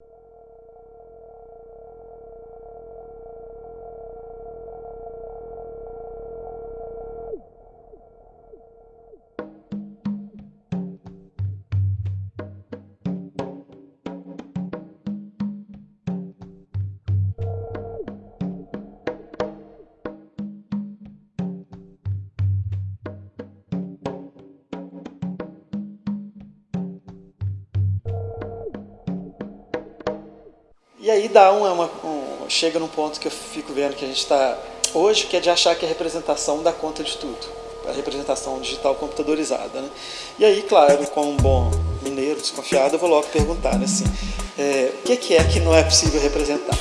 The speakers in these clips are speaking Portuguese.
you E aí dá uma, uma um, chega num ponto que eu fico vendo que a gente está hoje, que é de achar que a representação dá conta de tudo. A representação digital computadorizada. Né? E aí, claro, como um bom mineiro desconfiado, eu vou logo perguntar né, assim, é, o que é que não é possível representar?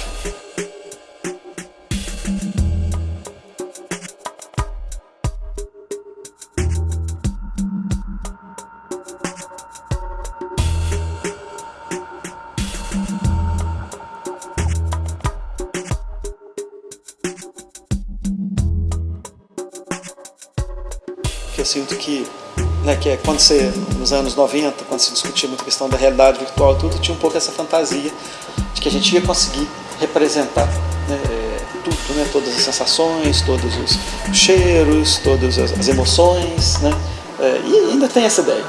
Sinto que, né, que é quando você, nos anos 90, quando se discutia muito a questão da realidade virtual tudo, tinha um pouco essa fantasia de que a gente ia conseguir representar né, é, tudo, né, todas as sensações, todos os cheiros, todas as, emoções, né, é, e ainda tem essa ideia.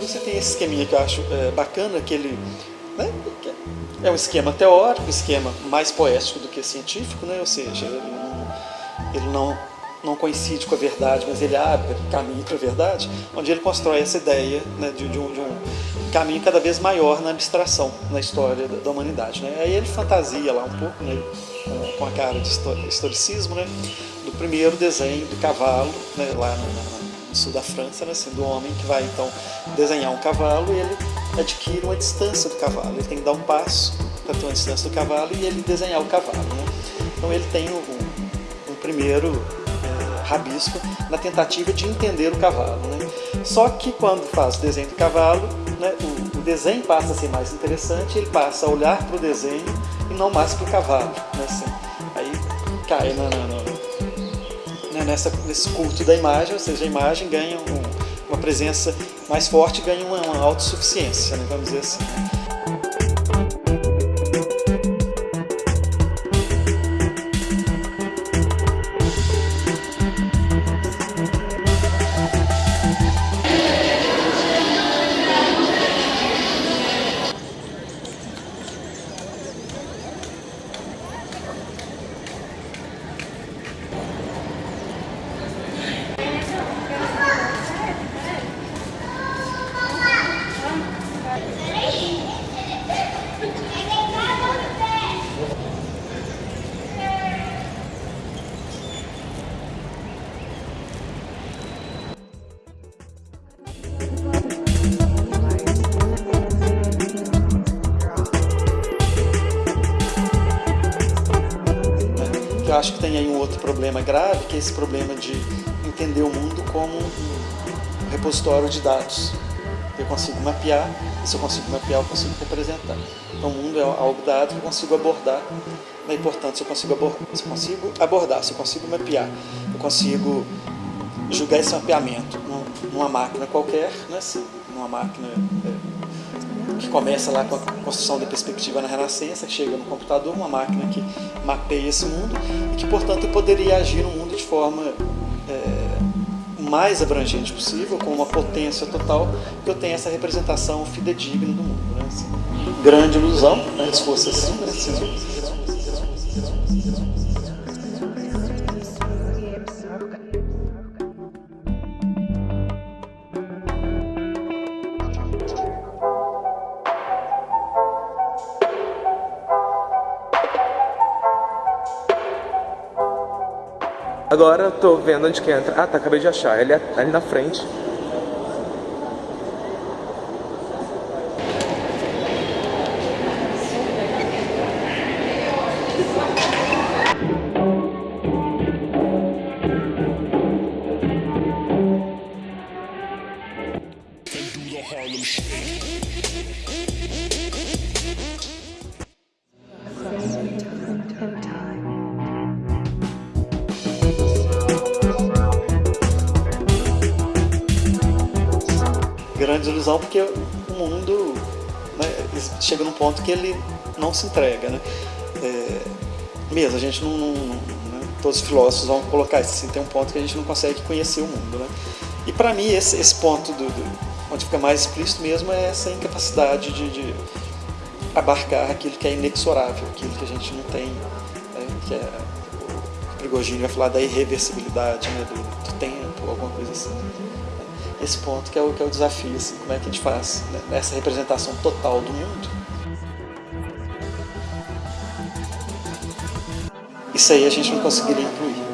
Você tem esse esqueminha que eu acho é, bacana, que ele né, é um esquema teórico, esquema mais poético do que científico, né, ou seja, ele não, ele não, não coincide com a verdade, mas ele abre caminho para a verdade, onde ele constrói essa ideia né, de, de, um, de, um, caminho cada vez maior na abstração, na história da, da humanidade. Né. Aí ele fantasia lá um pouco, né, com, a cara de historicismo, né, do primeiro desenho do cavalo, né, lá na, sul da França, né, assim, do homem que vai então desenhar um cavalo e ele adquire uma distância do cavalo. Ele tem que dar um passo para ter uma distância do cavalo e ele desenhar o cavalo. Né? Então ele tem um primeiro é, rabisco na tentativa de entender o cavalo. Né? Só que quando faz o desenho do cavalo, né, o, o, desenho passa a ser mais interessante, ele passa a olhar para o desenho e não mais para o cavalo. Né, assim. Aí cai na, na, na né, nessa, nesse culto da imagem, ou seja, a imagem ganha um, uma presença mais forte, ganha uma, uma autossuficiência, né, vamos dizer assim. Né? Eu acho que tem aí um outro problema grave, que é esse problema de entender o mundo como um repositório de dados. Eu consigo mapear, e se eu consigo mapear, eu consigo representar. Então o mundo é algo dado que eu consigo abordar. É importante se eu consigo abordar, se eu consigo, abordar, se eu consigo mapear, eu consigo julgar esse mapeamento numa máquina qualquer, né, numa máquina é, que começa lá com a construção da perspectiva na Renascença, que chega no computador, uma máquina que mapeia esse mundo e que, portanto, poderia agir no mundo de forma é, mais abrangente possível, com uma potência total, que eu tenha essa representação fidedigna do mundo. Né? Assim, grande ilusão, né? se fosse assim, né? Agora tô vendo onde que entra. Ah, tá, acabei de achar. Ele é ali na frente. Grande ilusão porque o mundo né, chega num ponto que ele não se entrega. Né? É, mesmo, a gente não, não, não né? todos os filósofos vão colocar isso, assim, tem um ponto que a gente não consegue conhecer o mundo. Né? E para mim esse, esse ponto do, do, onde fica mais explícito mesmo é essa incapacidade de, de abarcar aquilo que é inexorável, aquilo que a gente não tem, né? que é o Prigogine vai falar da irreversibilidade né? do, do tempo, alguma coisa assim esse ponto que é o, que é o desafio, assim, como é que a gente faz né, essa representação total do mundo. Isso aí a gente não conseguiria incluir.